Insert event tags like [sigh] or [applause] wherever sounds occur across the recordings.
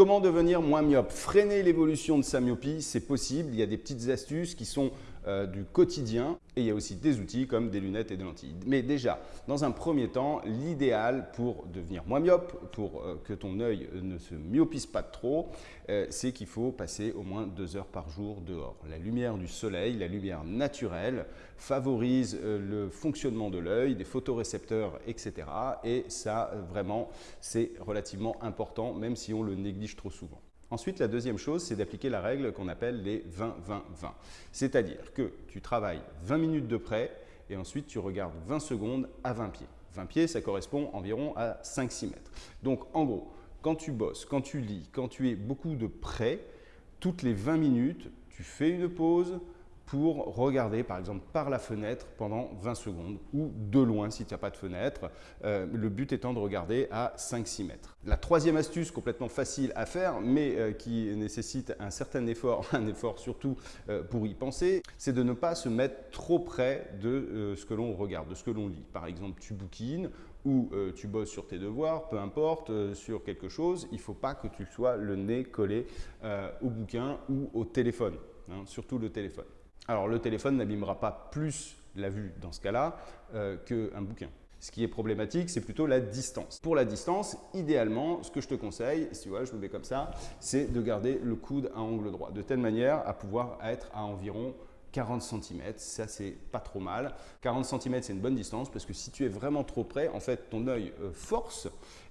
Comment devenir moins myope Freiner l'évolution de sa myopie, c'est possible. Il y a des petites astuces qui sont euh, du quotidien et il y a aussi des outils comme des lunettes et des lentilles. Mais déjà, dans un premier temps, l'idéal pour devenir moins myope, pour euh, que ton œil ne se myopise pas trop, euh, c'est qu'il faut passer au moins deux heures par jour dehors. La lumière du soleil, la lumière naturelle, favorise le fonctionnement de l'œil, des photorécepteurs, etc. Et ça, vraiment, c'est relativement important, même si on le néglige trop souvent. Ensuite, la deuxième chose, c'est d'appliquer la règle qu'on appelle les 20-20-20. C'est-à-dire que tu travailles 20 minutes de près et ensuite tu regardes 20 secondes à 20 pieds. 20 pieds, ça correspond environ à 5-6 mètres. Donc en gros, quand tu bosses, quand tu lis, quand tu es beaucoup de près, toutes les 20 minutes, tu fais une pause, pour regarder par exemple par la fenêtre pendant 20 secondes ou de loin si tu n'as pas de fenêtre. Euh, le but étant de regarder à 5-6 mètres. La troisième astuce complètement facile à faire mais euh, qui nécessite un certain effort, [laughs] un effort surtout euh, pour y penser, c'est de ne pas se mettre trop près de ce que l'on regarde, de ce que l'on lit. Par exemple, tu bouquines ou tu bosses sur tes devoirs, peu importe, sur quelque chose, il ne faut pas que tu sois le nez collé au bouquin ou au téléphone, hein, surtout le téléphone. Alors le téléphone n'abîmera pas plus la vue dans ce cas-là euh, qu'un bouquin. Ce qui est problématique, c'est plutôt la distance. Pour la distance, idéalement, ce que je te conseille, si tu vois, je me mets comme ça, c'est de garder le coude à angle droit, de telle manière à pouvoir être à environ 40 cm, ça c'est pas trop mal. 40 cm c'est une bonne distance parce que si tu es vraiment trop près, en fait ton œil euh, force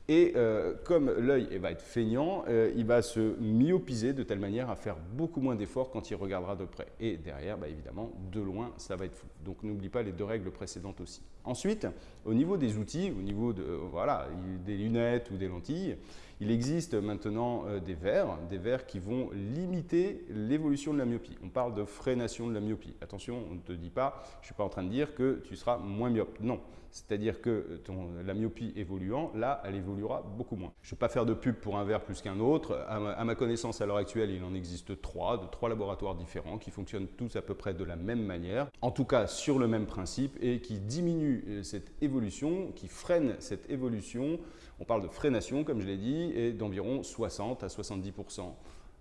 et euh, comme l'œil eh, va être feignant, euh, il va se myopiser de telle manière à faire beaucoup moins d'efforts quand il regardera de près. Et derrière, bah, évidemment, de loin, ça va être flou. Donc n'oublie pas les deux règles précédentes aussi. Ensuite, au niveau des outils, au niveau de, voilà, des lunettes ou des lentilles, il existe maintenant euh, des verres, des verres qui vont limiter l'évolution de la myopie. On parle de freination de la myopie. Attention, on ne te dit pas, je ne suis pas en train de dire que tu seras moins myope. Non, c'est-à-dire que la myopie évoluant, là, elle évoluera beaucoup moins. Je ne vais pas faire de pub pour un verre plus qu'un autre. À ma, connaissance, à l'heure actuelle, il en existe trois, de trois laboratoires différents qui fonctionnent tous à peu près de la même manière, en tout cas sur le même principe et qui diminuent euh, cette évolution, qui freinent cette évolution. On parle de freination, comme je l'ai dit, et d'environ 60 à 70%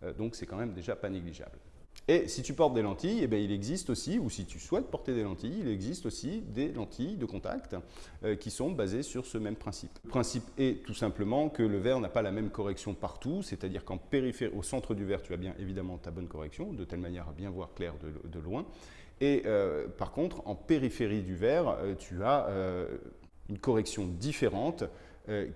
euh, Donc, c'est quand même déjà pas négligeable. Et si tu portes des lentilles, eh il existe aussi, ou si tu souhaites porter des lentilles, il existe aussi des lentilles de contact euh, qui sont basées sur ce même principe. Le principe est tout simplement que le verre n'a pas la même correction partout, c'est-à-dire qu'en périphérie, au centre du verre, tu as bien évidemment ta bonne correction, de telle manière à bien voir clair de, loin. Et euh, par contre, en périphérie du verre, euh, tu as une correction différente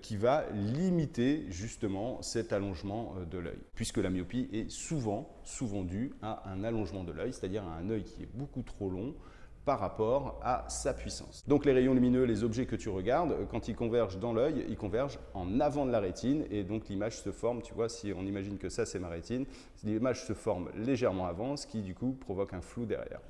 qui va limiter justement cet allongement euh, de l'œil. Puisque la myopie est souvent, souvent due à un allongement de l'œil, c'est-à-dire à un œil qui est beaucoup trop long par rapport à sa puissance. Donc les rayons lumineux, les objets que tu regardes, euh, quand ils convergent dans l'œil, ils convergent en avant de la rétine et donc l'image se forme, tu vois, si on imagine que ça c'est ma rétine, l'image se forme légèrement avant, ce qui du coup provoque un flou derrière.